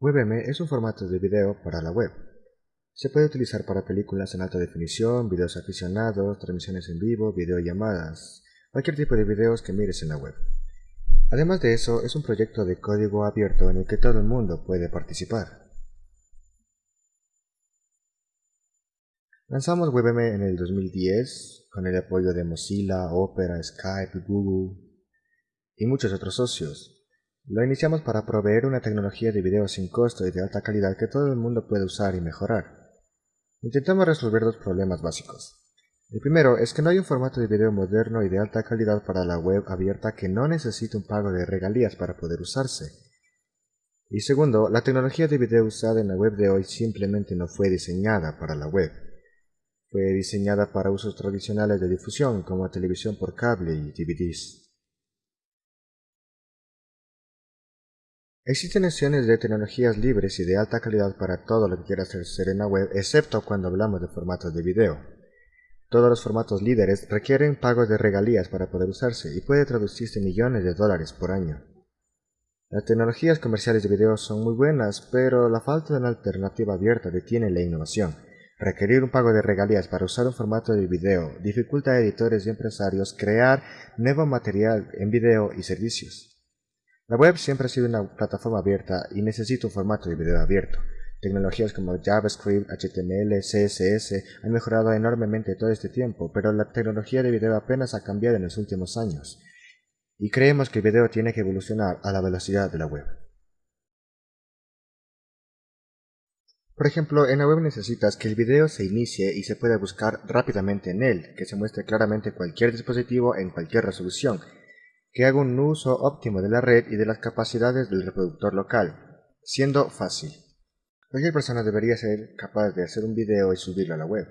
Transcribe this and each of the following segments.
WebM es un formato de video para la web. Se puede utilizar para películas en alta definición, videos aficionados, transmisiones en vivo, videollamadas, cualquier tipo de videos que mires en la web. Además de eso, es un proyecto de código abierto en el que todo el mundo puede participar. Lanzamos WebM en el 2010 con el apoyo de Mozilla, Opera, Skype, Google y muchos otros socios. Lo iniciamos para proveer una tecnología de video sin costo y de alta calidad que todo el mundo puede usar y mejorar. Intentamos resolver dos problemas básicos. El primero es que no hay un formato de video moderno y de alta calidad para la web abierta que no necesite un pago de regalías para poder usarse. Y segundo, la tecnología de video usada en la web de hoy simplemente no fue diseñada para la web. Fue diseñada para usos tradicionales de difusión como televisión por cable y DVDs. Existen opciones de tecnologías libres y de alta calidad para todo lo que quieras hacer en la web, excepto cuando hablamos de formatos de video. Todos los formatos líderes requieren pagos de regalías para poder usarse y puede traducirse millones de dólares por año. Las tecnologías comerciales de video son muy buenas, pero la falta de una alternativa abierta detiene la innovación. Requerir un pago de regalías para usar un formato de video dificulta a editores y empresarios crear nuevo material en video y servicios. La web siempre ha sido una plataforma abierta y necesita un formato de video abierto. Tecnologías como JavaScript, HTML, CSS han mejorado enormemente todo este tiempo, pero la tecnología de video apenas ha cambiado en los últimos años. Y creemos que el video tiene que evolucionar a la velocidad de la web. Por ejemplo, en la web necesitas que el video se inicie y se pueda buscar rápidamente en él, que se muestre claramente cualquier dispositivo en cualquier resolución, que haga un uso óptimo de la red y de las capacidades del reproductor local, siendo fácil. Cualquier persona debería ser capaz de hacer un video y subirlo a la web.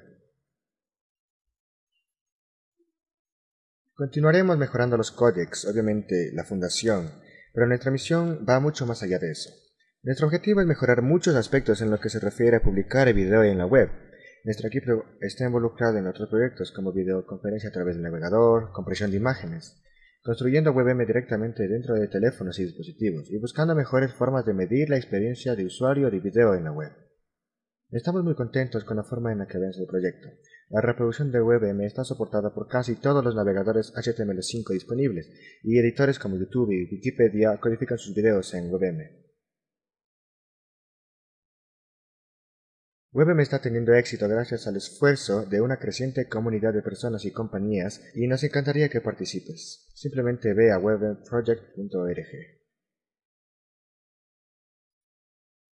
Continuaremos mejorando los códecs, obviamente la fundación, pero nuestra misión va mucho más allá de eso. Nuestro objetivo es mejorar muchos aspectos en lo que se refiere a publicar el video en la web. Nuestro equipo está involucrado en otros proyectos como videoconferencia a través del navegador, compresión de imágenes, construyendo WebM directamente dentro de teléfonos y dispositivos y buscando mejores formas de medir la experiencia de usuario de video en la web. Estamos muy contentos con la forma en la que avanza el proyecto. La reproducción de WebM está soportada por casi todos los navegadores HTML5 disponibles y editores como YouTube y Wikipedia codifican sus videos en WebM. WebM está teniendo éxito gracias al esfuerzo de una creciente comunidad de personas y compañías y nos encantaría que participes. Simplemente ve a webmproject.org.